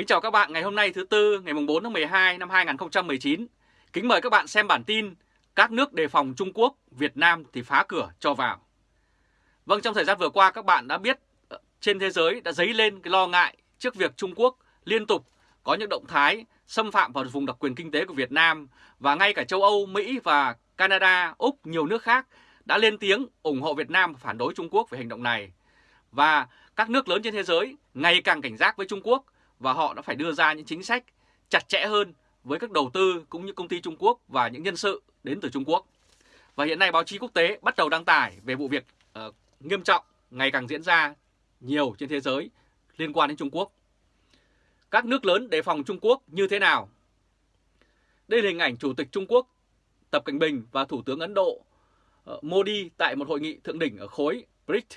Kính chào các bạn ngày hôm nay thứ Tư ngày 4 tháng 12 năm 2019. Kính mời các bạn xem bản tin Các nước đề phòng Trung Quốc, Việt Nam thì phá cửa cho vào. Vâng, trong thời gian vừa qua các bạn đã biết ờ, trên thế giới đã dấy lên cái lo ngại trước việc Trung Quốc liên tục có những động thái xâm phạm vào vùng đặc quyền kinh tế của Việt Nam và ngay cả châu Âu, Mỹ và Canada, Úc, nhiều nước khác đã lên tiếng ủng hộ Việt Nam phản đối Trung Quốc về hành động này. Và các nước lớn trên thế giới ngày càng cảnh giác với Trung Quốc và họ đã phải đưa ra những chính sách chặt chẽ hơn với các đầu tư cũng như công ty Trung Quốc và những nhân sự đến từ Trung Quốc. Và hiện nay báo chí quốc tế bắt đầu đăng tải về vụ việc uh, nghiêm trọng ngày càng diễn ra nhiều trên thế giới liên quan đến Trung Quốc. Các nước lớn đề phòng Trung Quốc như thế nào? Đây là hình ảnh Chủ tịch Trung Quốc Tập Cảnh Bình và Thủ tướng Ấn Độ uh, Modi tại một hội nghị thượng đỉnh ở khối BRICS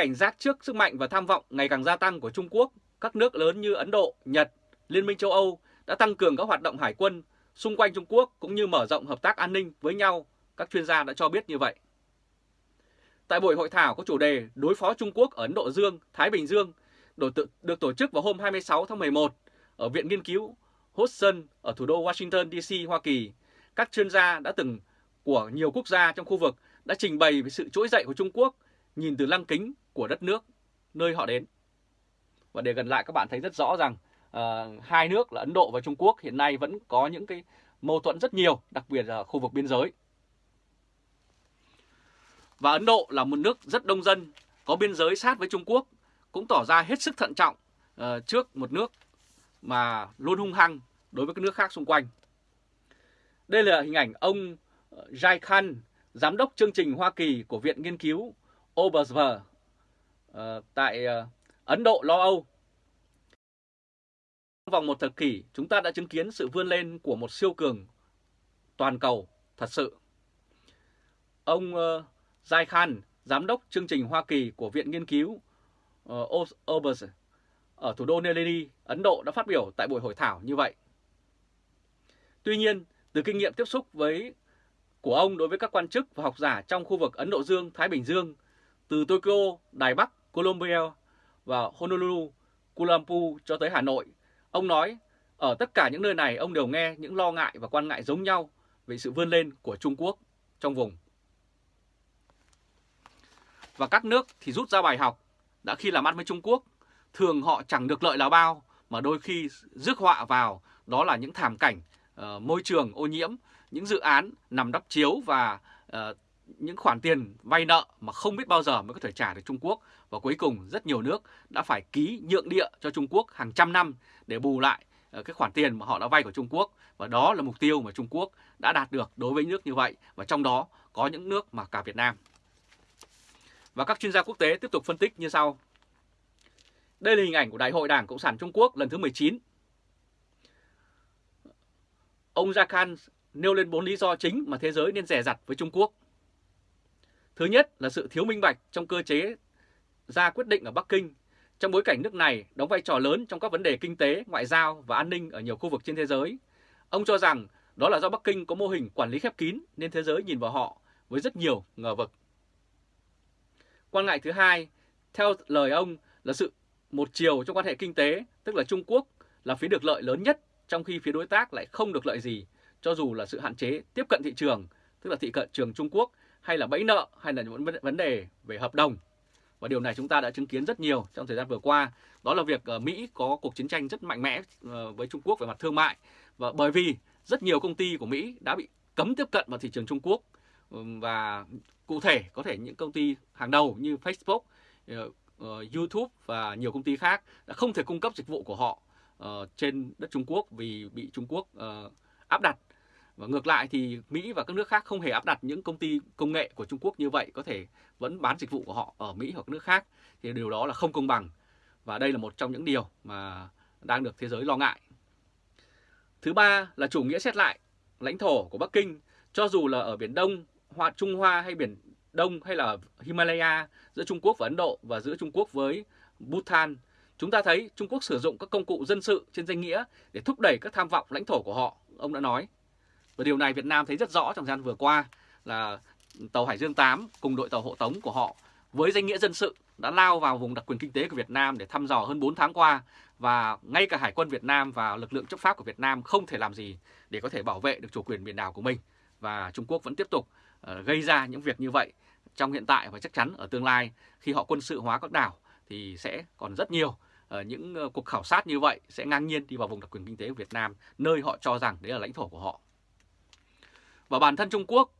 cảnh giác trước sức mạnh và tham vọng ngày càng gia tăng của Trung Quốc, các nước lớn như Ấn Độ, Nhật, Liên minh châu Âu đã tăng cường các hoạt động hải quân xung quanh Trung Quốc cũng như mở rộng hợp tác an ninh với nhau, các chuyên gia đã cho biết như vậy. Tại buổi hội thảo có chủ đề đối phó Trung Quốc ở Ấn Độ Dương, Thái Bình Dương được tổ chức vào hôm 26 tháng 11 ở Viện Nghiên cứu Hudson ở thủ đô Washington DC, Hoa Kỳ, các chuyên gia đã từng của nhiều quốc gia trong khu vực đã trình bày về sự trỗi dậy của Trung Quốc nhìn từ lăng kính của đất nước nơi họ đến. Và để gần lại các bạn thấy rất rõ rằng uh, hai nước là Ấn Độ và Trung Quốc hiện nay vẫn có những cái mâu thuẫn rất nhiều, đặc biệt là khu vực biên giới. Và Ấn Độ là một nước rất đông dân, có biên giới sát với Trung Quốc, cũng tỏ ra hết sức thận trọng uh, trước một nước mà luôn hung hăng đối với các nước khác xung quanh. Đây là hình ảnh ông ờ, Jai Khan, giám đốc chương trình Hoa Kỳ của Viện Nghiên cứu Obersver uh, ờ, tại uh, Ấn Độ, lo Âu. Trong vòng một thập kỷ, chúng ta đã chứng kiến sự vươn lên của một siêu cường toàn cầu thật sự. Ông uh, Jai Khan, giám đốc chương trình Hoa Kỳ của Viện Nghiên cứu uh, ở thủ đô New Delhi, Ấn Độ đã phát biểu tại buổi hội thảo như vậy. Tuy nhiên, từ kinh nghiệm tiếp xúc với của ông đối với các quan chức và học giả trong khu vực Ấn Độ Dương, Thái Bình Dương, từ Tokyo, Đài Bắc, Colombia và Honolulu, Kuala Lumpur cho tới Hà Nội, ông nói ở tất cả những nơi này ông đều nghe những lo ngại và quan ngại giống nhau về sự vươn lên của Trung Quốc trong vùng. Và các nước thì rút ra bài học đã khi làm ăn với Trung Quốc, thường họ chẳng được lợi là bao mà đôi khi rước họa vào đó là những thảm cảnh uh, môi trường ô nhiễm, những dự án nằm đắp chiếu và uh, những khoản tiền vay nợ mà không biết bao giờ mới có thể trả được Trung Quốc và cuối cùng, rất nhiều nước đã phải ký nhượng địa cho Trung Quốc hàng trăm năm để bù lại ờ, cái khoản tiền mà họ đã vay của Trung Quốc và đó là mục tiêu mà Trung Quốc đã đạt được đối với nước như vậy và trong đó có những nước mà cả Việt Nam. Và các chuyên gia quốc tế tiếp tục phân tích như sau. Đây là hình ảnh của Đại hội Đảng Cộng sản Trung Quốc lần thứ 19. Ông Gia Khan nêu lên bốn lý do chính mà thế giới nên rẻ rặt với Trung Quốc. Thứ nhất là sự thiếu minh bạch trong cơ chế ra quyết định ở Bắc Kinh trong bối cảnh nước này đóng vai trò lớn trong các vấn đề kinh tế, ngoại giao và an ninh ở nhiều khu vực trên thế giới. Ông cho rằng đó là do Bắc Kinh có mô hình quản lý khép kín nên thế giới nhìn vào họ với rất nhiều ngờ vực. Quan ngại thứ hai, theo lời ông là sự một chiều trong quan hệ kinh tế, tức là Trung Quốc là phía được lợi lớn nhất trong khi phía đối tác lại không được lợi gì, cho dù là sự hạn chế tiếp cận thị trường, tức là thị cận trường Trung Quốc hay là bẫy nợ hay là những vấn đề về hợp đồng. Và điều này chúng ta đã chứng kiến rất nhiều trong thời gian vừa qua. Đó là việc ờ, Mỹ có cuộc chiến tranh rất mạnh mẽ ờ, với Trung Quốc về mặt thương mại. Và bởi vì rất nhiều công ty của Mỹ đã bị cấm tiếp cận vào thị trường Trung Quốc. Và cụ thể có thể những công ty hàng đầu như Facebook, ờ, YouTube và nhiều công ty khác đã không thể cung cấp dịch vụ của họ trên đất Trung Quốc vì bị Trung Quốc áp đặt và ngược lại thì Mỹ và các nước khác không hề áp đặt những công ty công nghệ của Trung Quốc như vậy có thể vẫn bán dịch vụ của họ ở Mỹ hoặc nước khác thì điều đó là không công bằng và đây là một trong những điều mà đang được thế giới lo ngại. Thứ ba là chủ nghĩa xét lại lãnh thổ của Bắc Kinh cho dù là ở Biển Đông, Hoa Trung Hoa hay Biển Đông hay là Himalaya giữa Trung Quốc và Ấn Độ và giữa Trung Quốc với Bhutan. Chúng ta thấy Trung Quốc sử dụng các công cụ dân sự trên danh nghĩa để thúc đẩy các tham vọng lãnh thổ của họ, ông đã nói. Và điều này Việt Nam thấy rất rõ trong thời gian vừa qua là tàu Hải Dương 8 cùng đội tàu hộ tống của họ với danh nghĩa dân sự đã lao vào vùng đặc quyền kinh tế của Việt Nam để thăm dò hơn 4 tháng qua. Và ngay cả Hải quân Việt Nam và lực lượng chấp pháp của Việt Nam không thể làm gì để có thể bảo vệ được chủ quyền biển đảo của mình. Và Trung Quốc vẫn tiếp tục ờ, gây ra những việc như vậy trong hiện tại và chắc chắn ở tương lai. Khi họ quân sự hóa các đảo thì sẽ còn rất nhiều ờ, những ờ, cuộc khảo sát như vậy sẽ ngang nhiên đi vào vùng đặc quyền kinh tế của Việt Nam, nơi họ cho rằng đấy là lãnh thổ của họ. Và bản thân Trung Quốc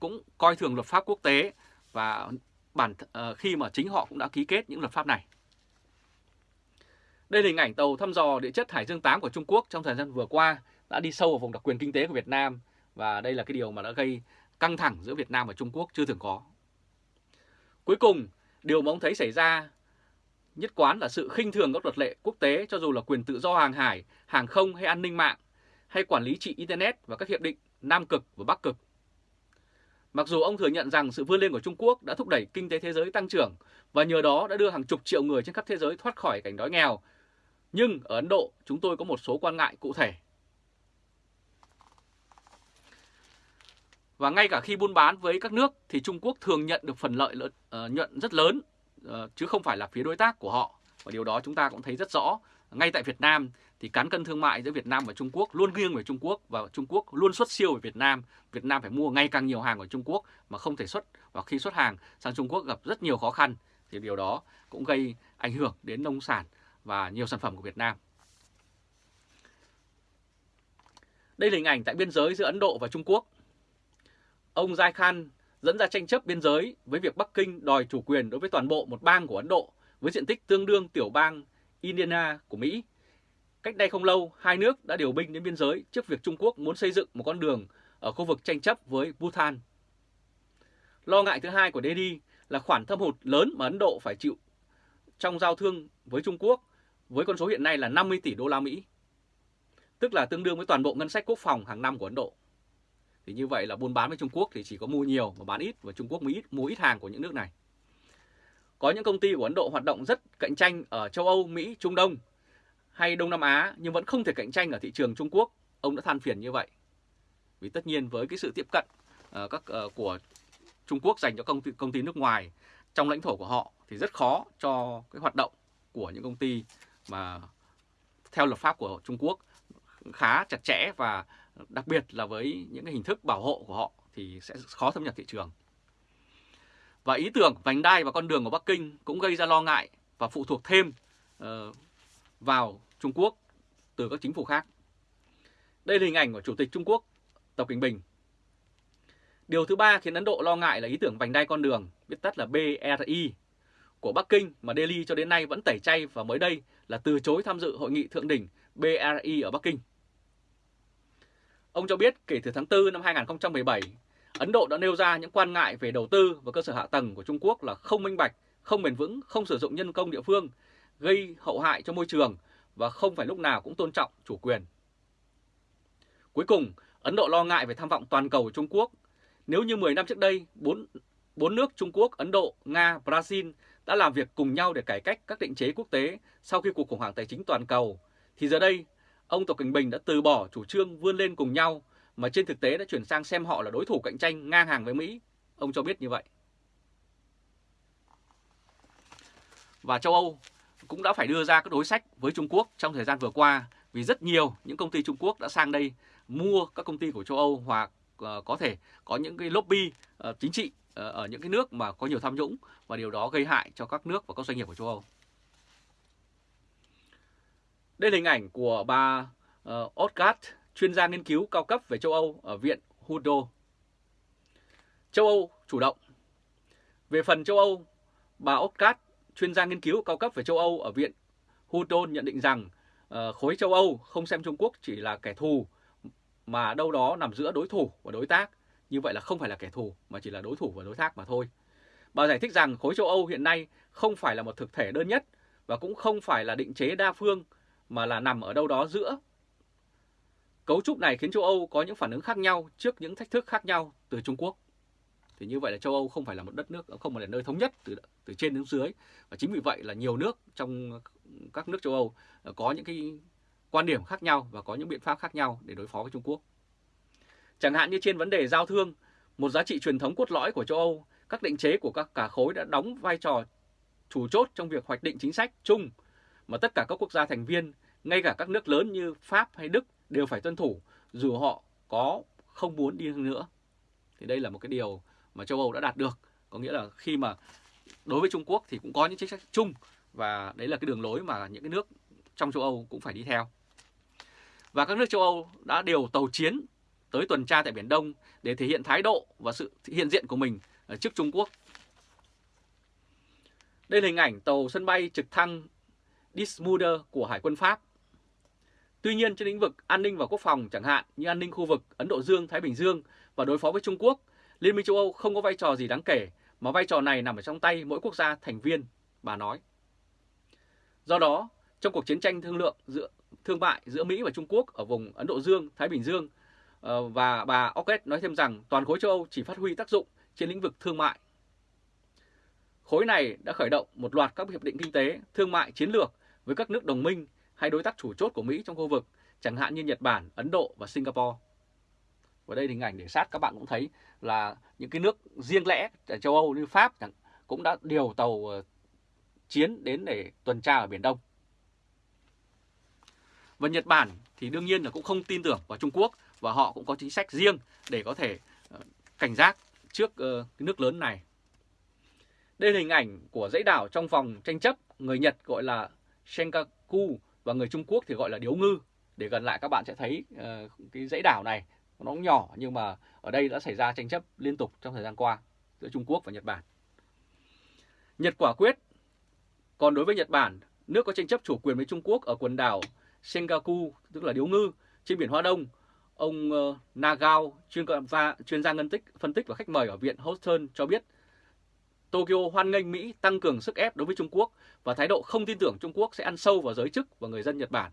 cũng coi thường luật pháp quốc tế và bản uh, khi mà chính họ cũng đã ký kết những luật pháp này. Đây là hình ảnh tàu thăm dò địa chất Hải Dương 8 của Trung Quốc trong thời gian vừa qua đã đi sâu vào vùng đặc quyền kinh tế của Việt Nam và đây là cái điều mà đã gây căng thẳng giữa Việt Nam và Trung Quốc chưa từng có. Cuối cùng, điều mà ông thấy xảy ra nhất quán là sự khinh thường các luật lệ quốc tế cho dù là quyền tự do hàng hải, hàng không hay an ninh mạng, hay quản lý trị Internet và các hiệp định Nam Cực và Bắc Cực. Mặc dù ông thừa nhận rằng sự vươn lên của Trung Quốc đã thúc đẩy kinh tế thế giới tăng trưởng và nhờ đó đã đưa hàng chục triệu người trên khắp thế giới thoát khỏi cảnh đói nghèo, nhưng ở Ấn Độ chúng tôi có một số quan ngại cụ thể. Và ngay cả khi buôn bán với các nước thì Trung Quốc thường nhận được phần lợi uh, ờ, nhuận rất lớn uh, chứ không phải là phía đối tác của họ. Và điều đó chúng ta cũng thấy rất rõ. Ngay tại Việt Nam thì cán cân thương mại giữa Việt Nam và Trung Quốc luôn nghiêng về Trung Quốc và Trung Quốc luôn xuất siêu về Việt Nam. Việt Nam phải mua ngày càng nhiều hàng của Trung Quốc mà không thể xuất và khi xuất hàng sang Trung Quốc gặp rất nhiều khó khăn thì điều đó cũng gây ảnh hưởng đến nông sản và nhiều sản phẩm của Việt Nam. Đây là hình ảnh tại biên giới giữa Ấn Độ và Trung Quốc. Ông Jai Khan dẫn ra tranh chấp biên giới với việc Bắc Kinh đòi chủ quyền đối với toàn bộ một bang của Ấn Độ với diện tích tương đương tiểu bang Indiana của Mỹ. Cách đây không lâu, hai nước đã điều binh đến biên giới trước việc Trung Quốc muốn xây dựng một con đường ở khu vực tranh chấp với Bhutan. Lo ngại thứ hai của Delhi là khoản thâm hụt lớn mà Ấn Độ phải chịu trong giao thương với Trung Quốc với con số hiện nay là 50 tỷ đô la Mỹ, tức là tương đương với toàn bộ ngân sách quốc phòng hàng năm của Ấn Độ. Thì như vậy là buôn bán với Trung Quốc thì chỉ có mua nhiều và bán ít và Trung Quốc mới ít, mua ít hàng của những nước này. Có những công ty của Ấn Độ hoạt động rất cạnh tranh ở châu Âu, Mỹ, Trung Đông hay Đông Nam Á nhưng vẫn không thể cạnh tranh ở thị trường Trung Quốc. Ông đã than phiền như vậy. Vì tất nhiên với cái sự tiếp cận uh, các uh, của Trung Quốc dành cho công ty công ty nước ngoài trong lãnh thổ của họ thì rất khó cho cái hoạt động của những công ty mà theo luật pháp của Trung Quốc khá chặt chẽ và đặc biệt là với những cái hình thức bảo hộ của họ thì sẽ khó thâm nhập thị trường. Và ý tưởng vành đai và con đường của Bắc Kinh cũng gây ra lo ngại và phụ thuộc thêm uh, vào Trung Quốc từ các chính phủ khác. Đây là hình ảnh của Chủ tịch Trung Quốc Tập Cảnh Bình. Điều thứ ba khiến Ấn Độ lo ngại là ý tưởng vành đai con đường, viết tắt là BRI, của Bắc Kinh mà Delhi cho đến nay vẫn tẩy chay và mới đây là từ chối tham dự hội nghị thượng đỉnh BRI ở Bắc Kinh. Ông cho biết kể từ tháng 4 năm 2017, Ấn Độ đã nêu ra những quan ngại về đầu tư và cơ sở hạ tầng của Trung Quốc là không minh bạch, không bền vững, không sử dụng nhân công địa phương, gây hậu hại cho môi trường và không phải lúc nào cũng tôn trọng chủ quyền. Cuối cùng, Ấn Độ lo ngại về tham vọng toàn cầu của Trung Quốc. Nếu như 10 năm trước đây, bốn, bốn nước Trung Quốc, Ấn Độ, Nga, Brazil đã làm việc cùng nhau để cải cách các định chế quốc tế sau khi cuộc khủng hoảng tài chính toàn cầu, thì giờ đây, ông Tập Cảnh Bình đã từ bỏ chủ trương vươn lên cùng nhau mà trên thực tế đã chuyển sang xem họ là đối thủ cạnh tranh ngang hàng với Mỹ. Ông cho biết như vậy. Và châu Âu cũng đã phải đưa ra các đối sách với Trung Quốc trong thời gian vừa qua vì rất nhiều những công ty Trung Quốc đã sang đây mua các công ty của châu Âu hoặc ờ, có thể có những cái lobby ờ, chính trị ờ, ở những cái nước mà có nhiều tham nhũng và điều đó gây hại cho các nước và các doanh nghiệp của châu Âu. Đây là hình ảnh của bà uh, chuyên gia nghiên cứu cao cấp về châu Âu ở Viện Hudo. Châu Âu chủ động. Về phần châu Âu, bà Otgat, chuyên gia nghiên cứu cao cấp về châu Âu ở Viện Hudo nhận định rằng uh, khối châu Âu không xem Trung Quốc chỉ là kẻ thù mà đâu đó nằm giữa đối thủ và đối tác. Như vậy là không phải là kẻ thù mà chỉ là đối thủ và đối tác mà thôi. Bà giải thích rằng khối châu Âu hiện nay không phải là một thực thể đơn nhất và cũng không phải là định chế đa phương mà là nằm ở đâu đó giữa. Cấu trúc này khiến châu Âu có những phản ứng khác nhau trước những thách thức khác nhau từ Trung Quốc. Thì như vậy là châu Âu không phải là một đất nước, ờ, không phải là nơi thống nhất từ từ trên đến dưới. Và chính vì vậy là nhiều nước trong các nước châu Âu ờ, có những cái quan điểm khác nhau và có những biện pháp khác nhau để đối phó với Trung Quốc. Chẳng hạn như trên vấn đề giao thương, một giá trị truyền thống cốt lõi của châu Âu, các định chế của các cả khối đã đóng vai trò chủ chốt trong việc hoạch định chính sách chung mà tất cả các quốc gia thành viên, ngay cả các nước lớn như Pháp hay Đức đều phải tuân thủ, dù họ có không muốn đi hơn nữa. Thì đây là một cái điều mà châu Âu đã đạt được. Có nghĩa là khi mà đối với Trung Quốc thì cũng có những chính sách chung và đấy là cái đường lối mà những cái nước trong châu Âu cũng phải đi theo. Và các nước châu Âu đã điều tàu chiến tới tuần tra tại Biển Đông để thể hiện thái độ và sự hiện diện của mình ờ, trước Trung Quốc. Đây là hình ảnh tàu sân bay trực thăng Dismuder của Hải quân Pháp. Tuy nhiên trên lĩnh vực an ninh và quốc phòng chẳng hạn như an ninh khu vực Ấn Độ Dương, Thái Bình Dương và đối phó với Trung Quốc, Liên minh châu Âu không có vai trò gì đáng kể mà vai trò này nằm ở trong tay mỗi quốc gia thành viên, bà nói. Do đó, trong cuộc chiến tranh thương lượng giữa thương mại giữa Mỹ và Trung Quốc ở vùng Ấn Độ Dương, Thái Bình Dương ờ, và bà Ockett nói thêm rằng toàn khối châu Âu chỉ phát huy tác dụng trên lĩnh vực thương mại. Khối này đã khởi động một loạt các hiệp định kinh tế, thương mại chiến lược với các nước đồng minh hay đối tác chủ chốt của Mỹ trong khu vực, chẳng hạn như Nhật Bản, Ấn Độ và Singapore. Và đây hình ảnh để sát các bạn cũng thấy là những cái nước riêng lẻ ở châu Âu như Pháp cũng đã điều tàu ờ, chiến đến để tuần tra ở Biển Đông. Và Nhật Bản thì đương nhiên là cũng không tin tưởng vào Trung Quốc và họ cũng có chính sách riêng để có thể ờ, cảnh giác trước ờ, cái nước lớn này. Đây là hình ảnh của dãy đảo trong vòng tranh chấp, người Nhật gọi là Senkaku và người Trung Quốc thì gọi là Điếu Ngư. Để gần lại các bạn sẽ thấy uh, cái dãy đảo này nó cũng nhỏ nhưng mà ở đây đã xảy ra tranh chấp liên tục trong thời gian qua giữa Trung Quốc và Nhật Bản. Nhật quả quyết. Còn đối với Nhật Bản, nước có tranh chấp chủ quyền với Trung Quốc ở quần đảo Senkaku, tức là Điếu Ngư, trên biển Hoa Đông, ông uh, Nagao, chuyên, gia chuyên gia ngân tích, phân tích và khách mời ở Viện Houston cho biết Tokyo hoan nghênh Mỹ tăng cường sức ép đối với Trung Quốc và thái độ không tin tưởng Trung Quốc sẽ ăn sâu vào giới chức và người dân Nhật Bản.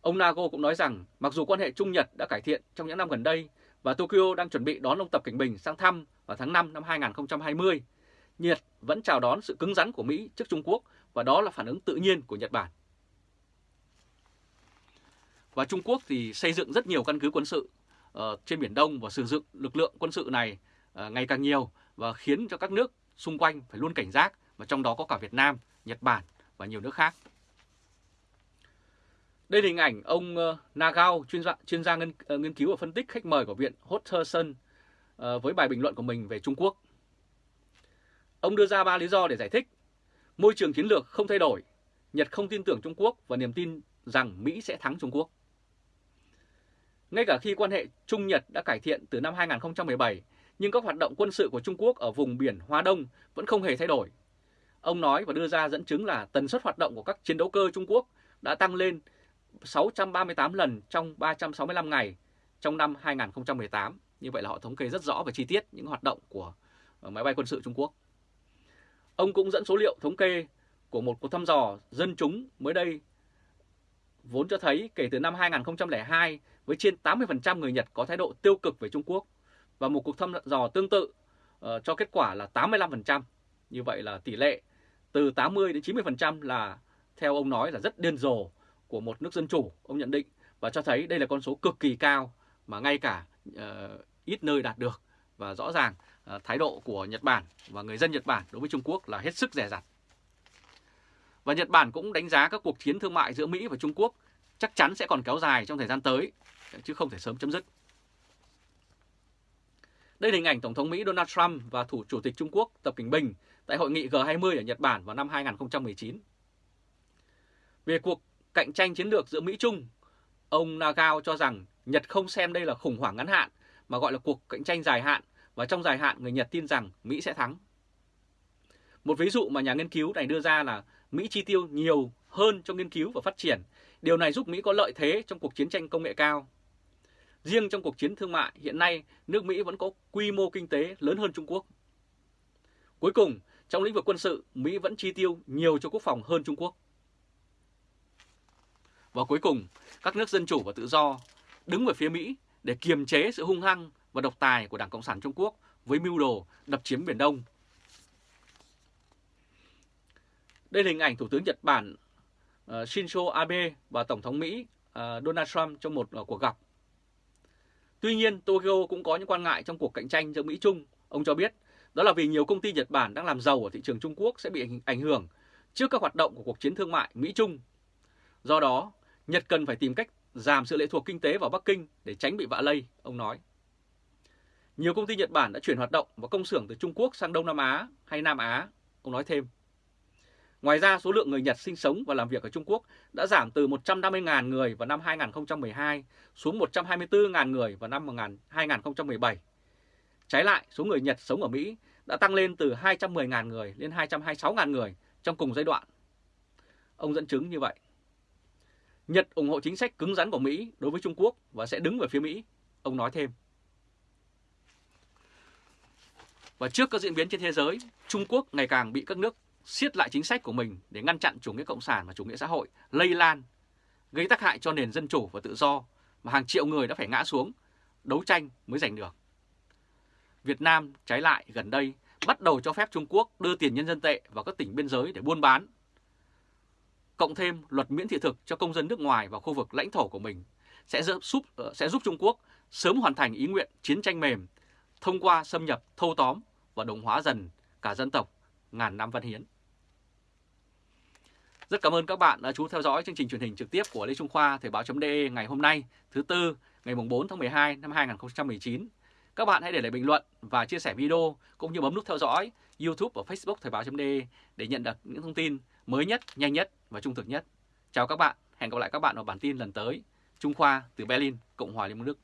Ông Nago cũng nói rằng mặc dù quan hệ Trung Nhật đã cải thiện trong những năm gần đây và Tokyo đang chuẩn bị đón ông Tập Cảnh Bình sang thăm vào tháng 5 năm 2020, Nhật vẫn chào đón sự cứng rắn của Mỹ trước Trung Quốc và đó là phản ứng tự nhiên của Nhật Bản. Và Trung Quốc thì xây dựng rất nhiều căn cứ quân sự uh, trên Biển Đông và sử dụng lực lượng quân sự này uh, ngày càng nhiều và khiến cho các nước xung quanh phải luôn cảnh giác và trong đó có cả Việt Nam, Nhật Bản và nhiều nước khác. Đây là hình ảnh ông ờ, Nagao, chuyên gia, chuyên gia nghiên, ờ, nghiên cứu và phân tích khách mời của Viện Hotterson ờ, với bài bình luận của mình về Trung Quốc. Ông đưa ra ba lý do để giải thích. Môi trường chiến lược không thay đổi, Nhật không tin tưởng Trung Quốc và niềm tin rằng Mỹ sẽ thắng Trung Quốc. Ngay cả khi quan hệ Trung-Nhật đã cải thiện từ năm 2017, nhưng các hoạt động quân sự của Trung Quốc ở vùng biển Hoa Đông vẫn không hề thay đổi. Ông nói và đưa ra dẫn chứng là tần suất hoạt động của các chiến đấu cơ Trung Quốc đã tăng lên 638 lần trong 365 ngày trong năm 2018. Như vậy là họ thống kê rất rõ và chi tiết những hoạt động của ờ, máy bay quân sự Trung Quốc. Ông cũng dẫn số liệu thống kê của một cuộc thăm dò dân chúng mới đây, vốn cho thấy kể từ năm 2002 với trên 80% người Nhật có thái độ tiêu cực về Trung Quốc và một cuộc thăm dò tương tự uh, cho kết quả là 85%. Như vậy là tỷ lệ từ 80 đến 90% là theo ông nói là rất điên rồ của một nước dân chủ, ông nhận định và cho thấy đây là con số cực kỳ cao mà ngay cả uh, ít nơi đạt được và rõ ràng uh, thái độ của Nhật Bản và người dân Nhật Bản đối với Trung Quốc là hết sức rẻ rặt. Và Nhật Bản cũng đánh giá các cuộc chiến thương mại giữa Mỹ và Trung Quốc chắc chắn sẽ còn kéo dài trong thời gian tới, chứ không thể sớm chấm dứt. Đây là hình ảnh Tổng thống Mỹ Donald Trump và Thủ Chủ tịch Trung Quốc Tập Cảnh Bình tại hội nghị G20 ở Nhật Bản vào năm 2019. Về cuộc cạnh tranh chiến lược giữa Mỹ-Trung, ông Nagao cho rằng Nhật không xem đây là khủng hoảng ngắn hạn mà gọi là cuộc cạnh tranh dài hạn và trong dài hạn người Nhật tin rằng Mỹ sẽ thắng. Một ví dụ mà nhà nghiên cứu này đưa ra là Mỹ chi tiêu nhiều hơn cho nghiên cứu và phát triển. Điều này giúp Mỹ có lợi thế trong cuộc chiến tranh công nghệ cao. Riêng trong cuộc chiến thương mại, hiện nay nước Mỹ vẫn có quy mô kinh tế lớn hơn Trung Quốc. Cuối cùng, trong lĩnh vực quân sự, Mỹ vẫn chi tiêu nhiều cho quốc phòng hơn Trung Quốc. Và cuối cùng, các nước dân chủ và tự do đứng về phía Mỹ để kiềm chế sự hung hăng và độc tài của Đảng Cộng sản Trung Quốc với mưu đồ đập chiếm Biển Đông Đây là hình ảnh Thủ tướng Nhật Bản uh, Shinzo Abe và Tổng thống Mỹ uh, Donald Trump trong một uh, cuộc gặp. Tuy nhiên, Tokyo cũng có những quan ngại trong cuộc cạnh tranh giữa Mỹ-Trung. Ông cho biết, Đó là vì nhiều công ty Nhật Bản đang làm giàu ở thị trường Trung Quốc sẽ bị ảnh hưởng trước các hoạt động của cuộc chiến thương mại Mỹ-Trung. Do đó, Nhật cần phải tìm cách giảm sự lệ thuộc kinh tế vào Bắc Kinh để tránh bị vạ lây, ông nói. Nhiều công ty Nhật Bản đã chuyển hoạt động và công xưởng từ Trung Quốc sang Đông Nam Á hay Nam Á, ông nói thêm. Ngoài ra, số lượng người Nhật sinh sống và làm việc ở Trung Quốc đã giảm từ 150.000 người vào năm 2012 xuống 124.000 người vào năm 2017. Trái lại, số người Nhật sống ở Mỹ đã tăng lên từ 210.000 người lên 226.000 người trong cùng giai đoạn. Ông dẫn chứng như vậy. Nhật ủng hộ chính sách cứng rắn của Mỹ đối với Trung Quốc và sẽ đứng về phía Mỹ, ông nói thêm. Và trước các diễn biến trên thế giới, Trung Quốc ngày càng bị các nước siết lại chính sách của mình để ngăn chặn chủ nghĩa cộng sản và chủ nghĩa xã hội lây lan, gây tác hại cho nền dân chủ và tự do mà hàng triệu người đã phải ngã xuống, đấu tranh mới giành được. Việt Nam trái lại gần đây bắt đầu cho phép Trung Quốc đưa tiền nhân dân tệ vào các tỉnh biên giới để buôn bán. Cộng thêm luật miễn thị thực cho công dân nước ngoài vào khu vực lãnh thổ của mình sẽ giúp, ờ, sẽ giúp Trung Quốc sớm hoàn thành ý nguyện chiến tranh mềm thông qua xâm nhập thâu tóm và đồng hóa dần cả dân tộc ngàn năm văn hiến. Rất cảm ơn các bạn đã chú theo dõi chương trình truyền hình trực tiếp của Lê Trung Khoa Thời báo.de ngày hôm nay, thứ Tư, ngày 4 tháng 12 năm 2019. Các bạn hãy để lại bình luận và chia sẻ video cũng như bấm nút theo dõi YouTube và Facebook Thời báo.de để nhận được những thông tin mới nhất, nhanh nhất và trung thực nhất. Chào các bạn, hẹn gặp lại các bạn ở bản tin lần tới. Trung Khoa từ Berlin, Cộng hòa Liên bang Đức.